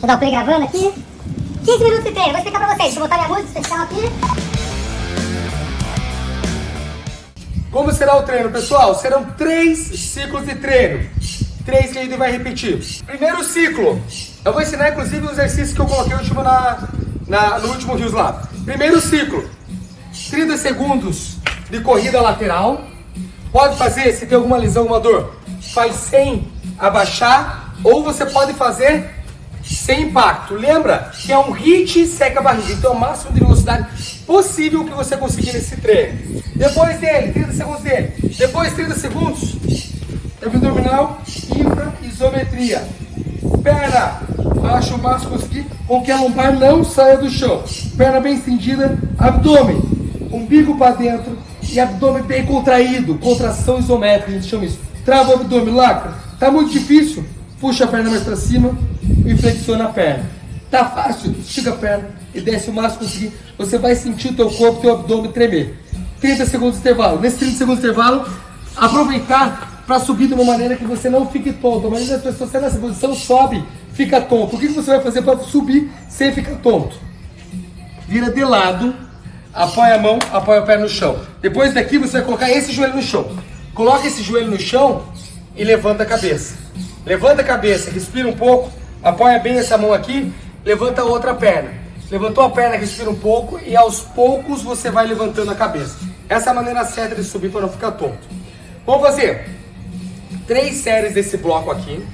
Vou dar o play gravando aqui. 15 minutos de treino, vou explicar pra vocês. Deixa eu botar minha música especial aqui. Como será o treino, pessoal? Serão três ciclos de treino. Três que a gente vai repetir. Primeiro ciclo. Eu vou ensinar, inclusive, os exercícios que eu coloquei último na, na, no último Rios lá. Primeiro ciclo. 30 segundos de corrida lateral. Pode fazer, se tem alguma lesão, alguma dor, faz sem abaixar. Ou você pode fazer sem impacto. Lembra que é um hit seca a barriga. Então, é o máximo de velocidade possível que você conseguir nesse treino. Depois dele, 30 segundos dele. Depois, 30 segundos, abdominal, infra, isometria. Perna, baixa o máximo conseguir, com que a lombar não saia do chão. Perna bem estendida, abdômen, umbigo para dentro e abdômen bem contraído. Contração isométrica, a gente chama isso. Trava o abdômen, lacra. Tá muito difícil? Puxa a perna mais para cima e flexiona a perna. Tá fácil? Estica a perna e desce o máximo conseguir. Você vai sentir o teu corpo, teu abdômen tremer. 30 segundos de intervalo. Nesse 30 segundos de intervalo, aproveitar para subir de uma maneira que você não fique tonto. A maioria das pessoas, você nessa posição, sobe, fica tonto. O que você vai fazer para subir sem ficar tonto? Vira de lado, apoia a mão, apoia o pé no chão. Depois daqui você vai colocar esse joelho no chão. Coloca esse joelho no chão e levanta a cabeça. Levanta a cabeça, respira um pouco, apoia bem essa mão aqui, levanta a outra perna. Levantou a perna, respira um pouco e aos poucos você vai levantando a cabeça. Essa é a maneira certa de subir para não ficar tonto. Vamos fazer três séries desse bloco aqui.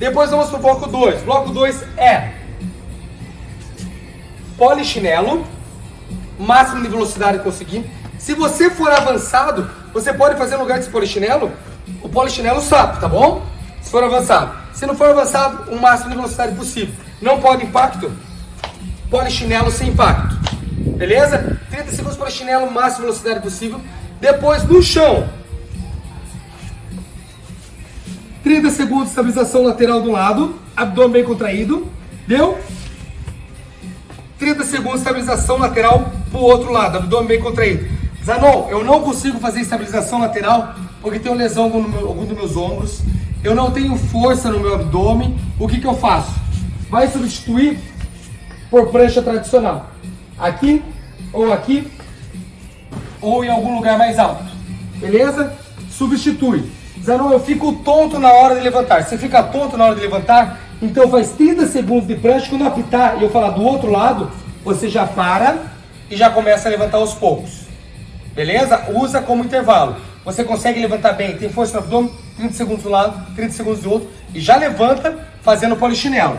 Depois vamos para o bloco 2. Bloco 2 é polichinelo, máximo de velocidade que conseguir. Se você for avançado, você pode fazer no lugar desse polichinelo, o polichinelo sapo, tá bom? Se for avançado. Se não for avançado, o máximo de velocidade possível. Não pode impacto, polichinelo sem impacto. Beleza? 30 segundos polichinelo, máxima velocidade possível. Depois no chão. 30 segundos estabilização lateral do lado, abdômen bem contraído. Deu? 30 segundos estabilização lateral pro outro lado, abdômen bem contraído. Zanon, eu não consigo fazer estabilização lateral porque tenho lesão em algum dos meus ombros. Eu não tenho força no meu abdômen. O que, que eu faço? Vai substituir por prancha tradicional. Aqui, ou aqui, ou em algum lugar mais alto. Beleza? Substitui. Zanon, eu fico tonto na hora de levantar. Você fica tonto na hora de levantar? Então faz 30 segundos de prancha. Quando apitar e eu falar do outro lado, você já para e já começa a levantar aos poucos. Beleza? Usa como intervalo. Você consegue levantar bem, tem força no abdômen, 30 segundos do lado, 30 segundos do outro, e já levanta fazendo polichinelo.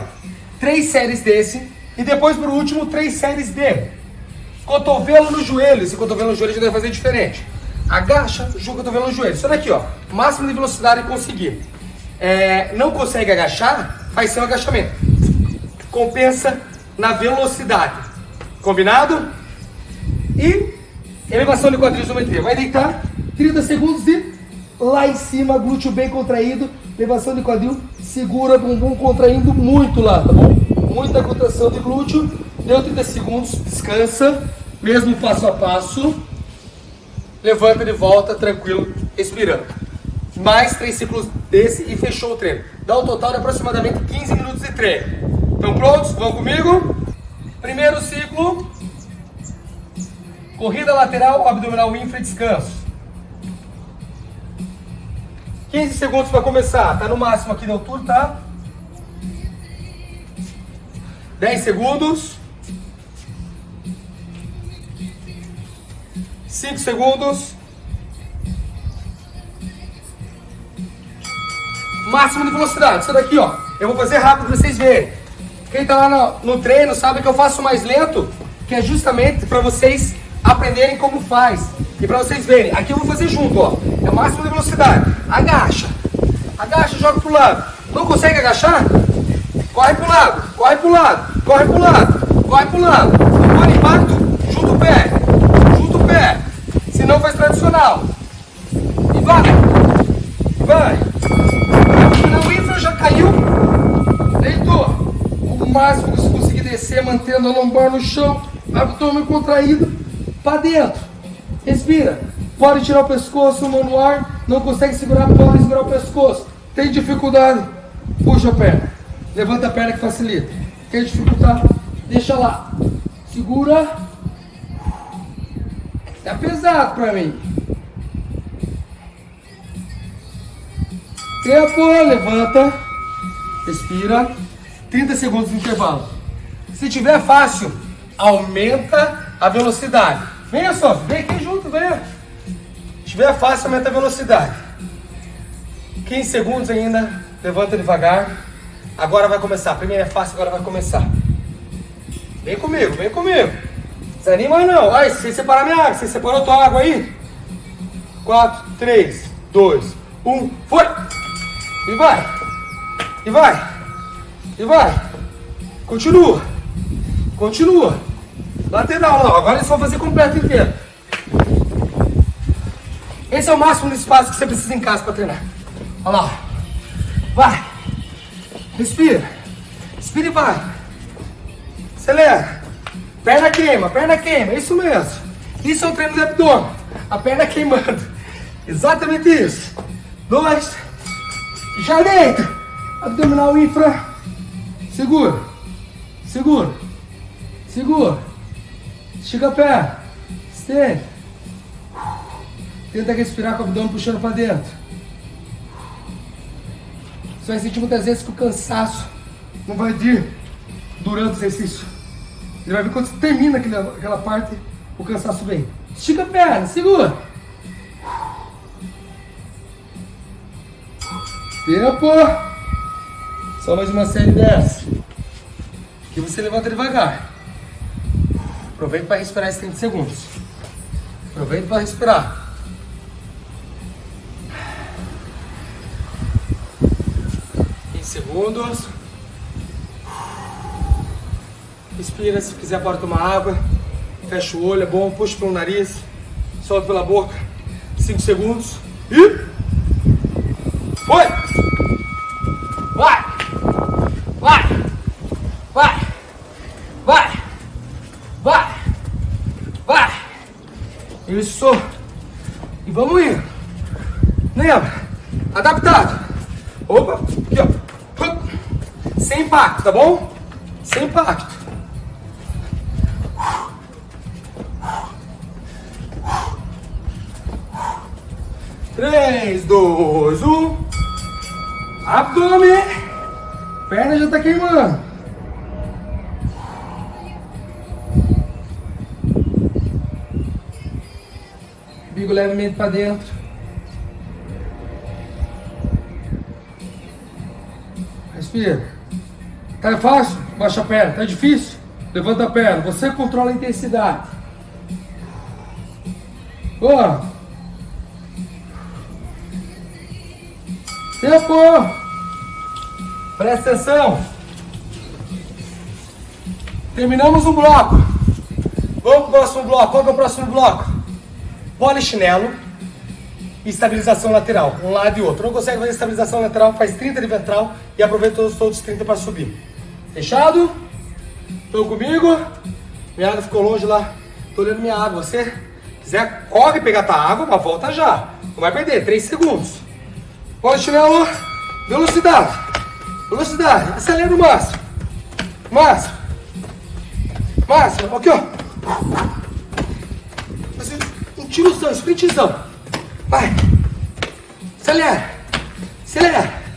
Três séries desse, e depois por último, três séries de cotovelo no joelho. Esse cotovelo no joelho a gente vai fazer diferente. Agacha, joga o cotovelo no joelho. Isso daqui, ó. Máximo de velocidade conseguir. É, não consegue agachar, faz seu agachamento. Compensa na velocidade. Combinado? E elevação de quadril isometria. Vai deitar 30 segundos e lá em cima, glúteo bem contraído, elevação de quadril, segura bumbum contraindo muito lá, tá bom? Muita contração de glúteo, deu 30 segundos, descansa, mesmo passo a passo, levanta de volta, tranquilo, respirando. Mais três ciclos desse e fechou o treino. Dá um total de aproximadamente 15 minutos de treino. Estão prontos? Vão comigo? Primeiro ciclo, corrida lateral, abdominal infra, descanso. 15 segundos para começar. Tá no máximo aqui da altura, tá? 10 segundos. 5 segundos. Máximo de velocidade. Isso daqui, ó. Eu vou fazer rápido para vocês verem. Quem tá lá no, no treino sabe que eu faço mais lento, que é justamente para vocês aprenderem como faz. E para vocês verem, aqui eu vou fazer junto, ó. É o máximo de velocidade. Agacha. Agacha, joga pro lado. Não consegue agachar? Corre pro lado, corre pro lado, corre pro lado, corre pro lado. Não pode impacto, junta o pé, junta o pé. Se não faz tradicional. E vai, vai. O infra já caiu, deitou. O máximo que você conseguir descer, mantendo a lombar no chão, abdômen contraído, para dentro. Respira. Pode tirar o pescoço, mão no ar. Não consegue segurar, pode segurar o pescoço. Tem dificuldade, puxa a perna. Levanta a perna que facilita. Quer dificultar? Deixa lá. Segura. Tá pesado pra mim. Tempo, levanta. Respira. 30 segundos de intervalo. Se tiver fácil, aumenta a velocidade. Venha só, vem aqui junto, venha. Tiver fácil, aumenta a velocidade. 15 segundos ainda, levanta devagar. Agora vai começar. Primeiro é fácil, agora vai começar. Vem comigo, vem comigo. Desanima não. Ai, você separar minha água, você separou tua água aí? 4, 3, 2, 1, foi! E vai! E vai! E vai! Continua! Continua! Lateral, não. Agora eles vão fazer completo inteiro. Esse é o máximo de espaço que você precisa em casa para treinar. Olha lá. Vai. Respira. Respira e vai. Acelera. Perna queima, perna queima. Isso mesmo. Isso é um treino de abdômen. A perna queimando. Exatamente isso. Dois. Já deita. Abdominal infra. Segura. Segura. Segura. Estica a perna. Estende. Tenta respirar com o abdômen puxando para dentro. Você vai sentir muitas vezes que o cansaço não vai vir durante o exercício. Ele vai vir quando você termina aquela, aquela parte, o cansaço vem. Estica a perna, segura. Tempo. Só mais uma série dessa. Que você levanta devagar. Aproveita para respirar esses 30 segundos. Aproveita para respirar. Segundos. Respira, se quiser pode tomar água. Fecha o olho, é bom. Puxa pelo nariz. Solta pela boca. 5 segundos. E... Foi! Vai! Vai! Vai! Vai! Vai! Vai! Isso! E vamos indo. Lembra? Adaptado. Opa! Sem impacto, tá bom? Sem impacto. Três, dois, um. Abdômen. Perna já tá queimando. Bigo levemente para dentro. Respira. Tá fácil? Baixa a perna. Tá difícil? Levanta a perna. Você controla a intensidade. Boa. Tempo. Presta atenção. Terminamos o bloco. Vamos pro próximo bloco. Qual que é o próximo bloco? Polichinelo estabilização lateral, um lado e outro. Não consegue fazer estabilização lateral, faz 30 de ventral e aproveita os outros 30 para subir. Fechado? Estão comigo? Minha água ficou longe lá. Tô olhando minha água. Você quiser, corre pegar tua água, mas volta já. Não vai perder, 3 segundos. Pode chinelo, velocidade. Velocidade, acelera o máximo. Máximo. Máximo, aqui ó. Um tirozão, sprintzão. Vai. Acelera. Acelera.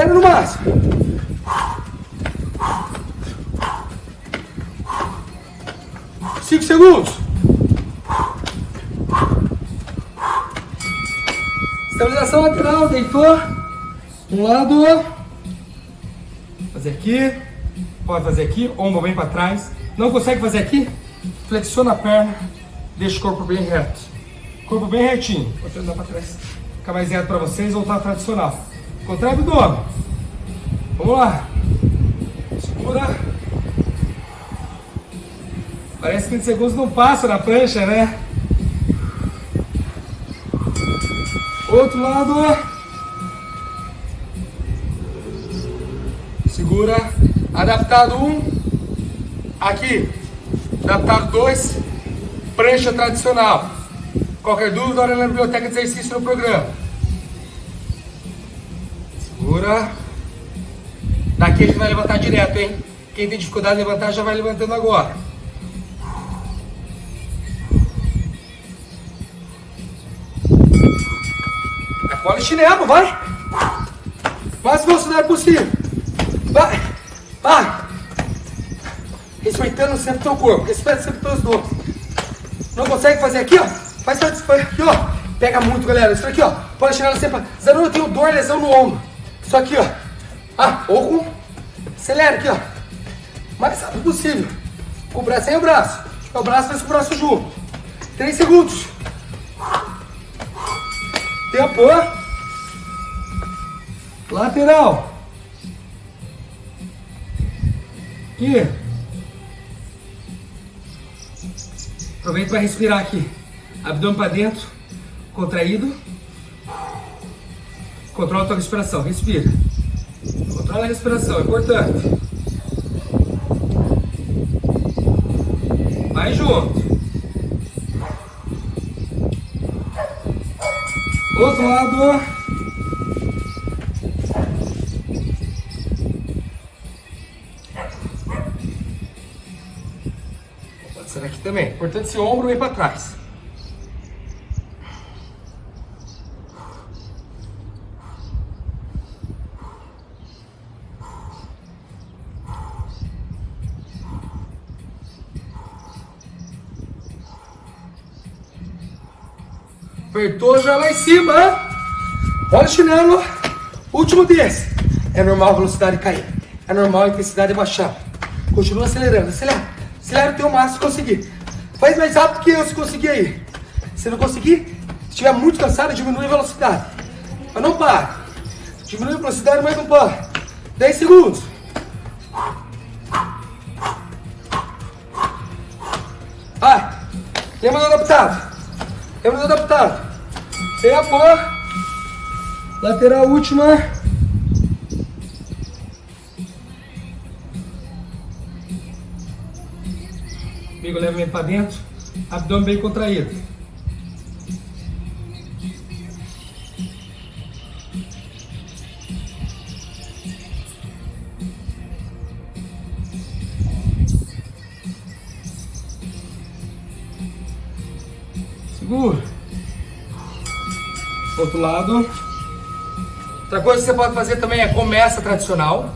Acelera no máximo. Cinco segundos. Estabilização lateral, deitou. Um lado. Fazer aqui. Pode fazer aqui, ombro bem para trás. Não consegue fazer aqui? Flexiona a perna. Deixa o corpo bem reto. Corpo bem retinho. Vou andar para trás. Fica mais reto para vocês, voltar tradicional. Contrai abdômen. Vamos lá. Segura. Parece que 20 segundos não passa na prancha, né? Outro lado. Segura. Adaptado 1. Um. Aqui. Adaptado 2 prancha tradicional. Qualquer dúvida, olha na biblioteca de exercício no programa. Segura. Daqui a gente vai levantar direto, hein? Quem tem dificuldade de levantar já vai levantando agora. Acolhe chinelo, vai! Mais velocidade possível. Vai! Vai! Respeitando sempre o teu corpo, respeita sempre os teus dores. Não consegue fazer aqui, ó? Faz aqui, ó. Pega muito, galera. Isso aqui, ó. Pode chinelo sempre. Eu tenho dor, lesão no ombro. Isso aqui, ó. Ah, ou com... Acelera aqui, ó. Mais rápido possível. Com o braço sem o braço. É o braço faz com o braço junto. Três segundos. Tempo. Lateral. Aqui. Aproveita para respirar aqui. Abdômen para dentro, contraído. Controla a tua respiração, respira. Controla a respiração, é importante. Vai junto. Outro lado. Pode ser aqui também. Importante esse ombro ir para trás. Já lá em cima. Olha o chinelo. Último desse. É normal a velocidade cair. É normal a intensidade baixar. Continua acelerando. Acelera. Acelera o teu máximo se conseguir. Faz mais rápido que eu se conseguir aí. Se não conseguir, se estiver muito cansado, diminui a velocidade. Mas não para. Diminui a velocidade, mas não para. 10 segundos. Vai. Lembra do adaptado. Lembra do adaptado. Tempo. Lateral última. Bigo levemente para dentro. Abdômen bem contraído. Lado. Outra coisa que você pode fazer também é começa tradicional.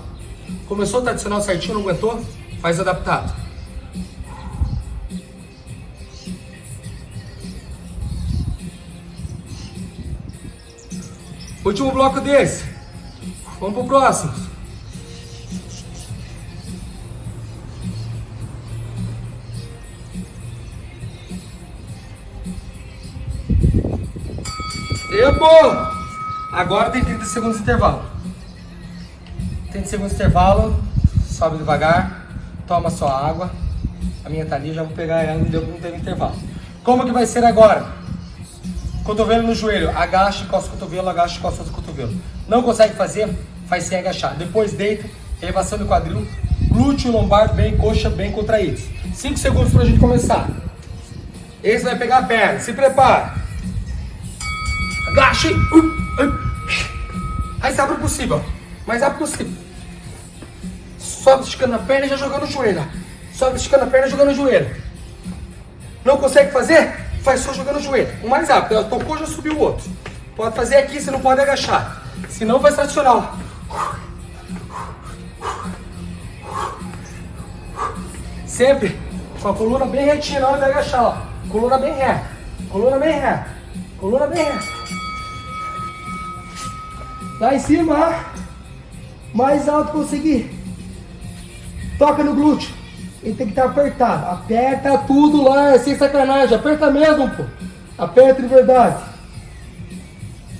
Começou tradicional certinho, não aguentou? Faz adaptado. Último bloco desse. Vamos pro próximo. Tempo! Agora tem 30 segundos de intervalo. 30 segundos de intervalo, sobe devagar, toma sua água. A minha tá ali, já vou pegar ela, não deu, não teve intervalo. Como que vai ser agora? Cotovelo no joelho, agacha, encosta o cotovelo, agacha, encosta o cotovelo. Não consegue fazer? Faz sem agachar. Depois deita, elevação do quadril, glúteo, lombar bem, coxa bem contraídos. 5 segundos pra gente começar. Esse vai pegar a perna, se prepara. Agache. Mais rápido possível. Mais rápido possível. Sobe esticando a perna e já jogando o joelho. Sobe esticando a perna e jogando o joelho. Não consegue fazer? Faz só jogando o joelho. O mais rápido. Ela tocou, já subiu o outro. Pode fazer aqui, você não pode agachar. Senão vai tradicional. Sempre com a coluna bem retinha na hora de agachar. Ó. Coluna bem reta. Coluna bem reta. Coluna bem reta. Lá em cima, mais alto conseguir. Toca no glúteo. Ele tem que estar apertado. Aperta tudo lá, sem sacanagem. Aperta mesmo, pô. Aperta de verdade.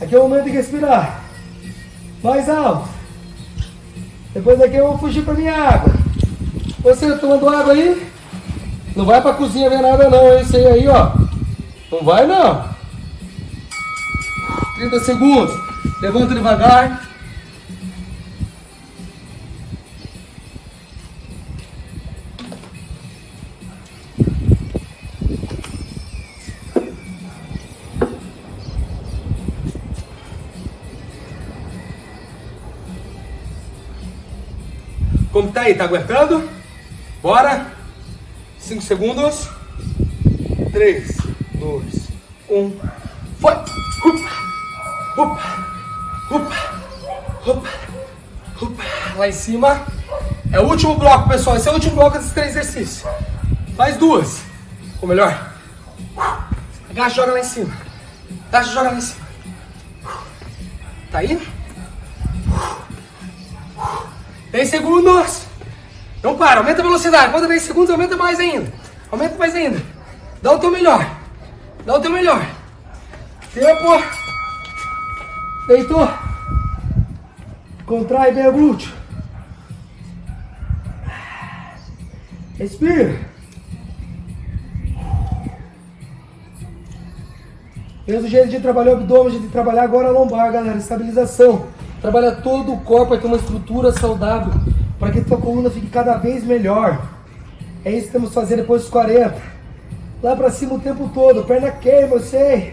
Aqui é o momento de respirar. Mais alto. Depois daqui eu vou fugir para minha água. Você tomando água aí? Não vai pra cozinha ver nada não, esse aí, ó. Não vai não. 30 segundos. Levanta devagar. Como tá aí? Tá aguentando? Bora! 5 segundos. 3, 2, 1. Foi! Upa! Upa! Lá em cima. É o último bloco, pessoal. Esse é o último bloco desses três exercícios. Faz duas. Ou melhor. Agacha joga lá em cima. Agacha joga lá em cima. Tá aí? 10 segundos. Não para, aumenta a velocidade. Quando 10 segundos, aumenta mais ainda. Aumenta mais ainda. Dá o teu melhor. Dá o teu melhor. Tempo. Deitou. Contrai bem o glúteo. Respira. Mesmo jeito de trabalhar o abdômen, a gente trabalhar agora a lombar, galera. Estabilização. Trabalha todo o corpo para ter uma estrutura saudável. Para que tua coluna fique cada vez melhor. É isso que temos que fazer depois dos 40. Lá para cima o tempo todo. Perna queima, eu sei.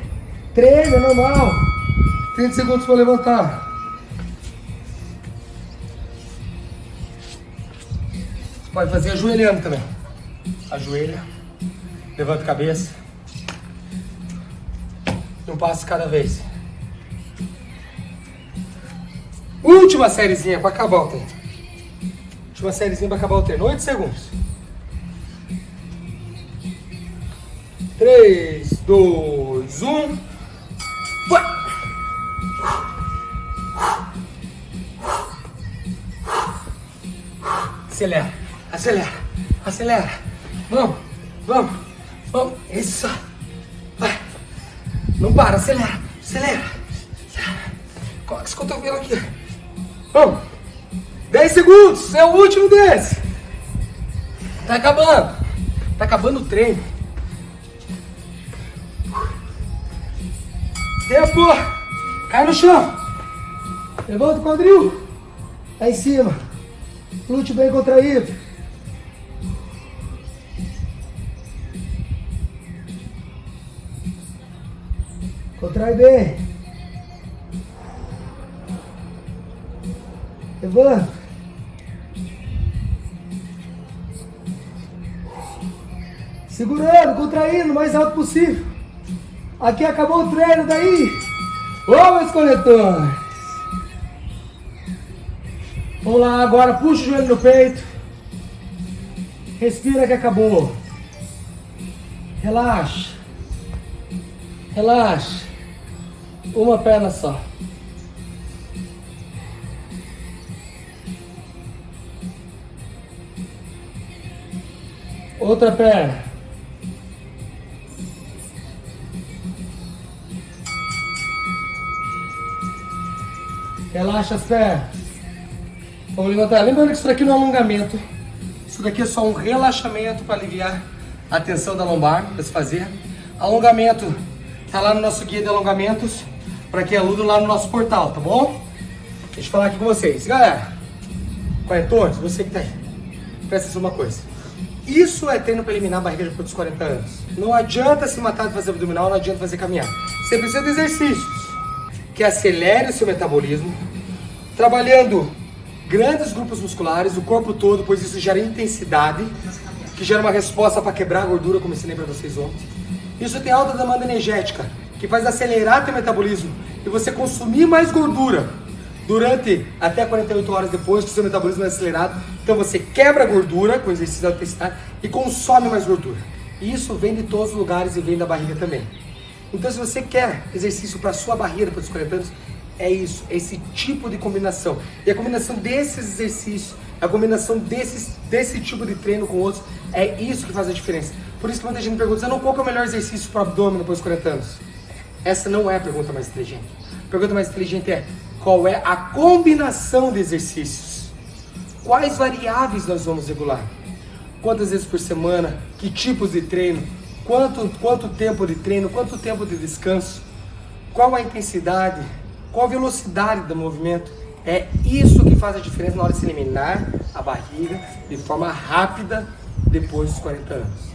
Treina, é normal. 30 segundos para levantar. Pode fazer ajoelhando também. Ajoelha. Levanta a cabeça. Um passo cada vez. Última sériezinha para acabar o treino. Última sériezinha para acabar o treino. 8 segundos. 3, 2, 1. Vai! Acelera, acelera, acelera. Vamos, vamos, vamos. Isso. Vai. Não para, acelera, acelera. Coloca esse cotovelo aqui. Vamos. 10 segundos, é o último desse. Tá acabando. Tá acabando o treino. Tempo. Cai no chão. Levanta o quadril. Lá em cima. Glúteo bem contraído. Contrai bem. Levanta. Segurando, contraindo o mais alto possível. Aqui acabou o treino daí. Ô, meus coletores. Vamos lá, agora puxa o joelho no peito. Respira que acabou. Relaxa. Relaxa. Uma perna só. Outra perna. Relaxa as pernas. Vamos levantar. Lembrando que isso daqui não é alongamento. Isso daqui é só um relaxamento para aliviar a tensão da lombar para se fazer. Alongamento tá lá no nosso guia de alongamentos para quem é aluno lá no nosso portal, tá bom? Deixa eu falar aqui com vocês. Galera, quarentões, você que tá aí, presta atenção uma coisa. Isso é treino para eliminar a barriga depois dos 40 anos. Não adianta se matar de fazer abdominal, não adianta fazer caminhar. Você precisa de exercícios que acelerem o seu metabolismo, trabalhando grandes grupos musculares, o corpo todo, pois isso gera intensidade, que gera uma resposta para quebrar a gordura, como eu ensinei para vocês ontem. Isso tem alta demanda energética, que faz acelerar teu metabolismo e você consumir mais gordura durante até 48 horas depois que o seu metabolismo é acelerado. Então você quebra a gordura com exercício de intensidade e consome mais gordura. E isso vem de todos os lugares e vem da barriga também. Então se você quer exercício para sua barriga depois dos 40 anos, é isso, é esse tipo de combinação. E a combinação desses exercícios, a combinação desses, desse tipo de treino com outros, é isso que faz a diferença. Por isso que muita gente pergunta, não, qual é o melhor exercício para o abdômen depois dos 40 anos? Essa não é a pergunta mais inteligente. A pergunta mais inteligente é, qual é a combinação de exercícios? Quais variáveis nós vamos regular? Quantas vezes por semana? Que tipos de treino? Quanto, quanto tempo de treino? Quanto tempo de descanso? Qual a intensidade? Qual a velocidade do movimento? É isso que faz a diferença na hora de se eliminar a barriga de forma rápida depois dos 40 anos.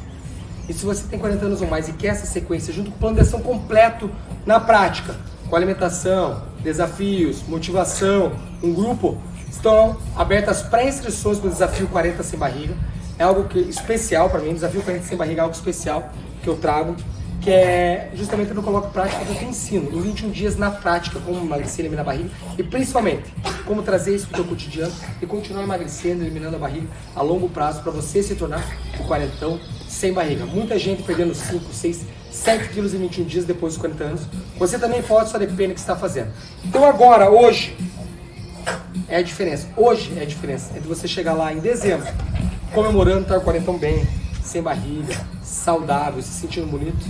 E se você tem 40 anos ou mais e quer essa sequência junto com o plano de ação completo na prática, com alimentação, desafios, motivação, um grupo, Estão abertas pré-inscrições para o desafio 40 sem barriga. É algo que, especial para mim, desafio 40 sem barriga é algo especial que eu trago, que é justamente eu coloco prática, eu te ensino em 21 dias na prática como emagrecer, eliminar a barriga e principalmente como trazer isso para o teu cotidiano e continuar emagrecendo, eliminando a barriga a longo prazo para você se tornar o quarentão sem barriga. Muita gente perdendo 5, 6, 7 quilos em 21 dias depois dos 40 anos. Você também pode, só depende do que está fazendo. Então agora, hoje, é a diferença. Hoje é a diferença entre você chegar lá em dezembro, comemorando estar o quarentão bem, sem barriga, saudável, se sentindo bonito,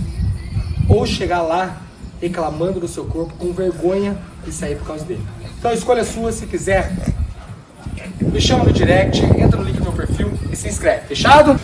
ou chegar lá reclamando do seu corpo com vergonha e sair por causa dele. Então escolha é sua, se quiser, me chama no direct, entra no link do meu perfil e se inscreve. Fechado?